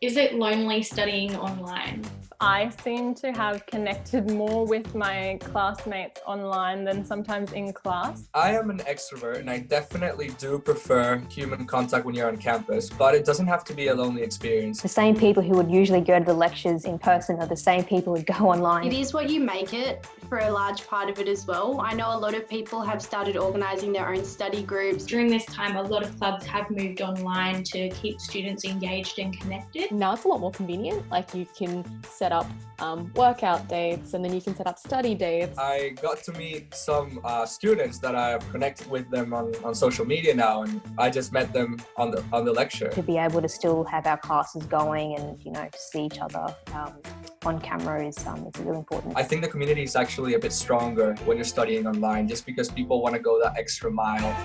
Is it lonely studying online? I seem to have connected more with my classmates online than sometimes in class. I am an extrovert and I definitely do prefer human contact when you're on campus, but it doesn't have to be a lonely experience. The same people who would usually go to the lectures in person are the same people who go online. It is what you make it for a large part of it as well. I know a lot of people have started organising their own study groups. During this time, a lot of clubs have moved online to keep students engaged and connected. Now it's a lot more convenient, like you can set up um, workout dates and then you can set up study dates. I got to meet some uh, students that I have connected with them on, on social media now and I just met them on the on the lecture. To be able to still have our classes going and you know to see each other um, on camera is, um, is really important. I think the community is actually a bit stronger when you're studying online just because people want to go that extra mile.